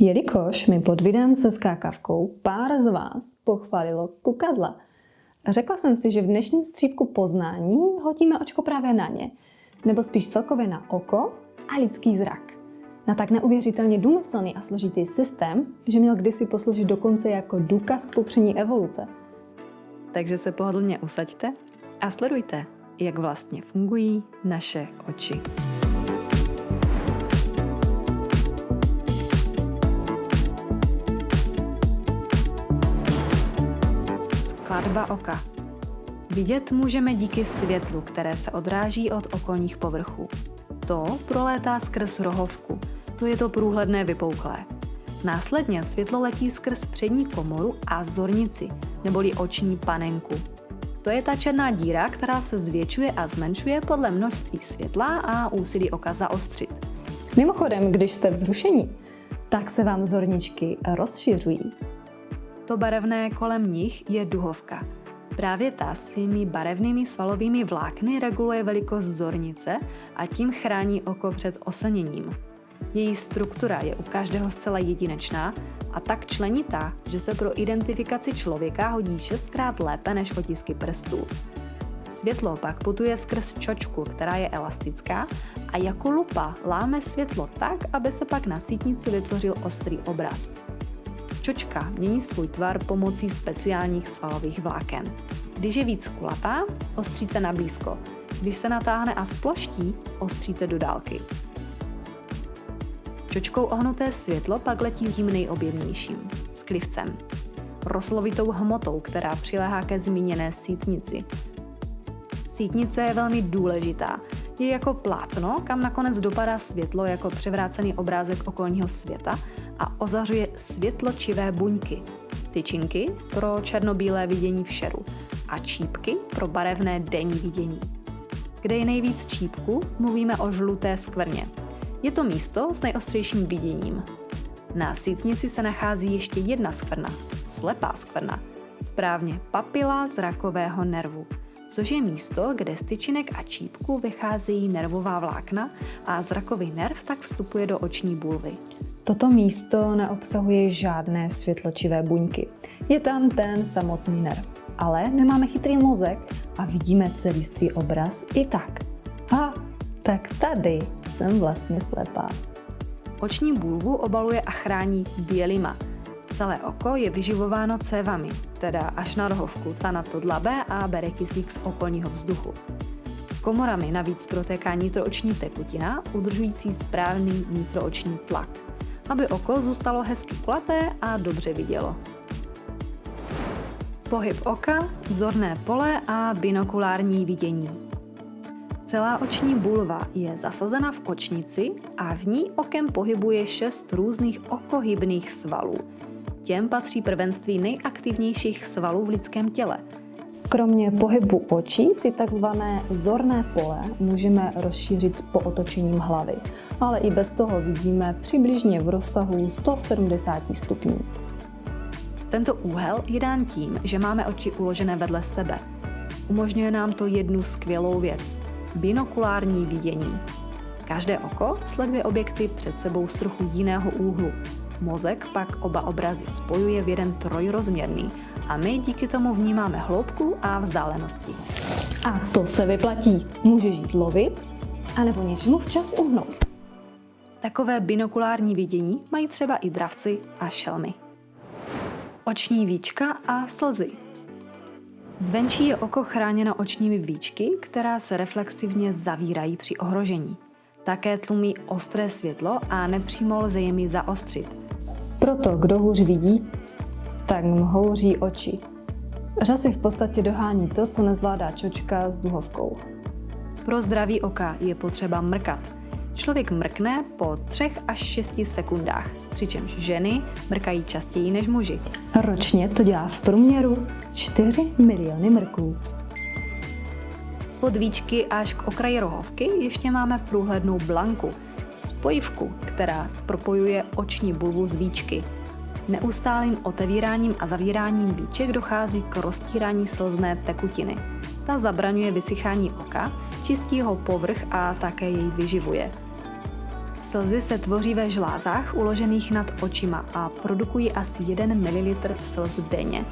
Jelikož mi pod videem se skákavkou pár z vás pochválilo kukadla, řekla jsem si, že v dnešním střípku poznání hodíme očko právě na ně, nebo spíš celkově na oko a lidský zrak. Na tak neuvěřitelně důmyslný a složitý systém, že měl kdysi posloužit dokonce jako důkaz k popření evoluce. Takže se pohodlně usaďte a sledujte, jak vlastně fungují naše oči. Skladba oka. Vidět můžeme díky světlu, které se odráží od okolních povrchů. To prolétá skrz rohovku, to je to průhledné vypouklé. Následně světlo letí skrz přední komoru a zornici, neboli oční panenku. To je ta černá díra, která se zvětšuje a zmenšuje podle množství světla a úsilí oka zaostřit. Mimochodem, když jste vzrušení, tak se vám zorničky rozšiřují. To barevné kolem nich je duhovka. Právě ta svými barevnými svalovými vlákny reguluje velikost zornice a tím chrání oko před oslněním. Její struktura je u každého zcela jedinečná a tak členitá, že se pro identifikaci člověka hodí šestkrát lépe než otisky prstů. Světlo pak putuje skrz čočku, která je elastická a jako lupa láme světlo tak, aby se pak na sítnici vytvořil ostrý obraz. Čočka mění svůj tvar pomocí speciálních svalových vláken. Když je víc kulatá, ostříte na blízko. Když se natáhne a sploští, ostříte do dálky. Čočkou ohnuté světlo pak letí tím nejobjemnějším, sklivcem. Roslovitou hmotou, která přiléhá ke zmíněné sítnici. Sítnice je velmi důležitá. Je jako plátno, kam nakonec dopadá světlo jako převrácený obrázek okolního světa a ozařuje světločivé buňky. Tyčinky pro černobílé vidění v šeru a čípky pro barevné denní vidění. Kde je nejvíc čípku, mluvíme o žluté skvrně, je to místo s nejostřejším viděním. Na sítnici se nachází ještě jedna skvrna, slepá skvrna, správně papila zrakového nervu, což je místo, kde z tyčinek a čípku vycházejí nervová vlákna a zrakový nerv tak vstupuje do oční bulvy. Toto místo neobsahuje žádné světločivé buňky. Je tam ten samotný nerv. Ale nemáme chytrý mozek a vidíme celistvý obraz i tak. A tak tady jsem vlastně slepá. Oční bulvu obaluje a chrání bělima. Celé oko je vyživováno cévami, teda až na rohovku, ta na to dlabe a bere kyslík z okolního vzduchu. Komorami navíc protéká nitrooční tekutina, udržující správný nitrooční tlak, aby oko zůstalo hezky kulaté a dobře vidělo. Pohyb oka, zorné pole a binokulární vidění. Celá oční bulva je zasazena v očnici a v ní okem pohybuje šest různých okohybných svalů. Těm patří prvenství nejaktivnějších svalů v lidském těle. Kromě pohybu očí si takzvané zorné pole můžeme rozšířit po otočením hlavy, ale i bez toho vidíme přibližně v rozsahu 170 stupňů. Tento úhel je dán tím, že máme oči uložené vedle sebe. Umožňuje nám to jednu skvělou věc – binokulární vidění. Každé oko sleduje objekty před sebou z trochu jiného úhlu. Mozek pak oba obrazy spojuje v jeden trojrozměrný a my díky tomu vnímáme hloubku a vzdálenosti. A to se vyplatí. Může žít lovit, anebo něčemu včas uhnout. Takové binokulární vidění mají třeba i dravci a šelmy. Oční víčka a slzy Zvenčí je oko chráněno očními víčky, která se reflexivně zavírají při ohrožení. Také tlumí ostré světlo a nepřímo lze jimi zaostřit. Proto, kdo hůř vidí, tak mu oči. Řasy v podstatě dohání to, co nezvládá čočka s duhovkou. Pro zdraví oka je potřeba mrkat – Člověk mrkne po 3 až 6 sekundách, přičemž ženy mrkají častěji než muži. Ročně to dělá v průměru 4 miliony mrků. Pod víčky až k okraji rohovky ještě máme průhlednou blanku, spojivku, která propojuje oční bulvu z víčky. Neustálým otevíráním a zavíráním víček dochází k roztírání slzné tekutiny. Ta zabraňuje vysychání oka, čistí ho povrch a také jej vyživuje. Slzy se tvoří ve žlázách uložených nad očima a produkují asi 1 ml slz denně.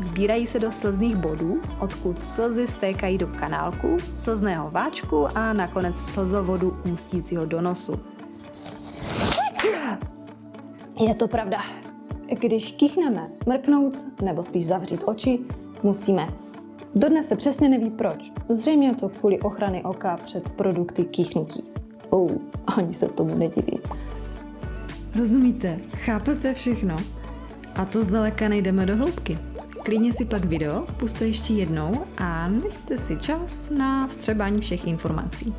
Sbírají se do slzných bodů, odkud slzy stékají do kanálku, slzného váčku a nakonec slzovodu ústícího do nosu. Je to pravda. Když kýchneme, mrknout nebo spíš zavřít oči, musíme. Dodnes se přesně neví proč. Zřejmě je to kvůli ochrany oka před produkty kýchnutí. Oh, ani se tomu nediví. Rozumíte, chápete všechno? A to zdaleka nejdeme do hloubky. Klidně si pak video puste ještě jednou a nechte si čas na vstřebání všech informací.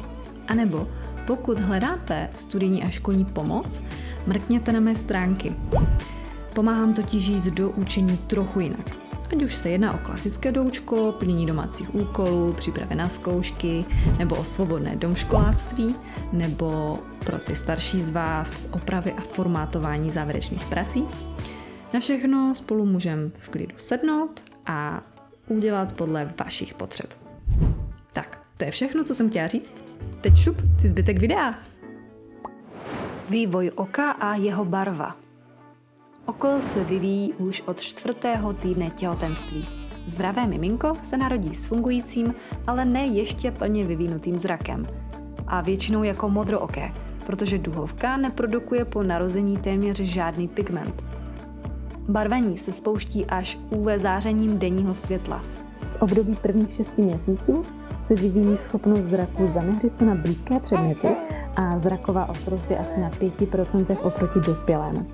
A nebo pokud hledáte studijní a školní pomoc, mrkněte na mé stránky. Pomáhám totiž jít do učení trochu jinak. Ať už se jedná o klasické doučko, plnění domácích úkolů, přípravy na zkoušky, nebo o svobodné domškoláctví, nebo pro ty starší z vás opravy a formátování závěrečných prací. Na všechno spolu můžeme v klidu sednout a udělat podle vašich potřeb. Tak, to je všechno, co jsem chtěla říct. Teď šup, si zbytek videa. Vývoj oka a jeho barva. Oko se vyvíjí už od čtvrtého týdne těhotenství. Zdravé miminko se narodí s fungujícím, ale ne ještě plně vyvinutým zrakem. A většinou jako modrooké, protože duhovka neprodukuje po narození téměř žádný pigment. Barvení se spouští až UV zářením denního světla. V období prvních 6 měsíců se vyvíjí schopnost zraku zaměřit se na blízké předměty a zraková ostrost je asi na 5% oproti dospělému.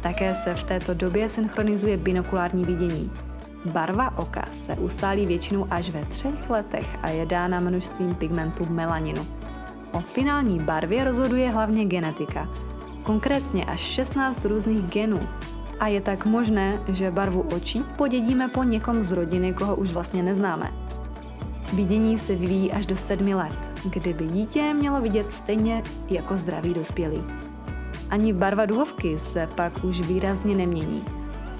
Také se v této době synchronizuje binokulární vidění. Barva oka se ustálí většinou až ve třech letech a je dána množstvím pigmentu melaninu. O finální barvě rozhoduje hlavně genetika, konkrétně až 16 různých genů. A je tak možné, že barvu očí podědíme po někom z rodiny, koho už vlastně neznáme. Vidění se vyvíjí až do sedmi let, kdyby dítě mělo vidět stejně jako zdravý dospělý. Ani barva duhovky se pak už výrazně nemění.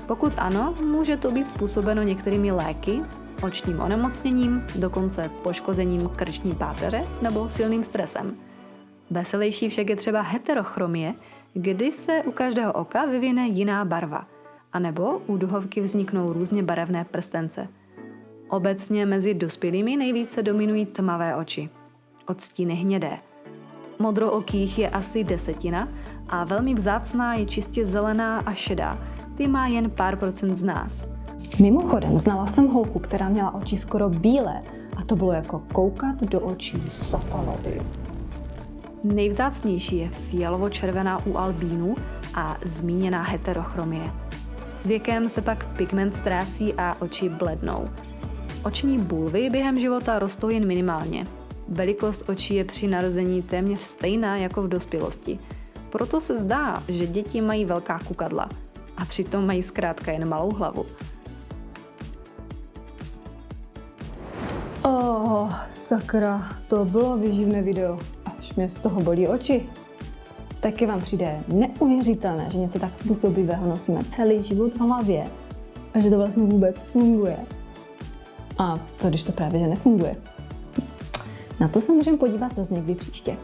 Pokud ano, může to být způsobeno některými léky, očním onemocněním, dokonce poškozením krční páteře nebo silným stresem. Veselější však je třeba heterochromie, kdy se u každého oka vyvine jiná barva, anebo u duhovky vzniknou různě barevné prstence. Obecně mezi dospělými nejvíce dominují tmavé oči, odstíny hnědé. Modrookých je asi desetina a velmi vzácná je čistě zelená a šedá. Ty má jen pár procent z nás. Mimochodem, znala jsem holku, která měla oči skoro bílé a to bylo jako koukat do očí satanovi. Nejvzácnější je fialovo-červená u albínu a zmíněná heterochromie. S věkem se pak pigment ztrácí a oči blednou. Oční bulvy během života rostou jen minimálně. Velikost očí je při narození téměř stejná jako v dospělosti. Proto se zdá, že děti mají velká kukadla a přitom mají zkrátka jen malou hlavu. Oh, sakra, to bylo vyživné video. Mě z toho bolí oči. Taky vám přijde neuvěřitelné, že něco tak působivého nosíme celý život v hlavě a že to vlastně vůbec funguje. A co když to právě že nefunguje? Na to se můžeme podívat zase někdy příště.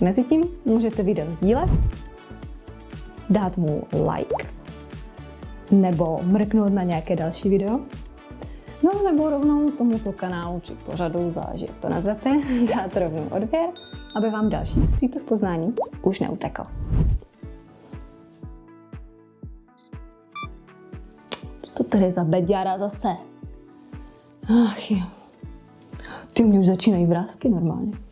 Mezitím můžete video sdílet, dát mu like, nebo mrknout na nějaké další video, no nebo rovnou tomuto kanálu či pořadu, záleží jak to nazvete, dát rovnou odběr, aby vám další střípek poznání už neutekl. Co to tady za beďára zase? Ach jo. Ty mě už začínají vrázky normálně.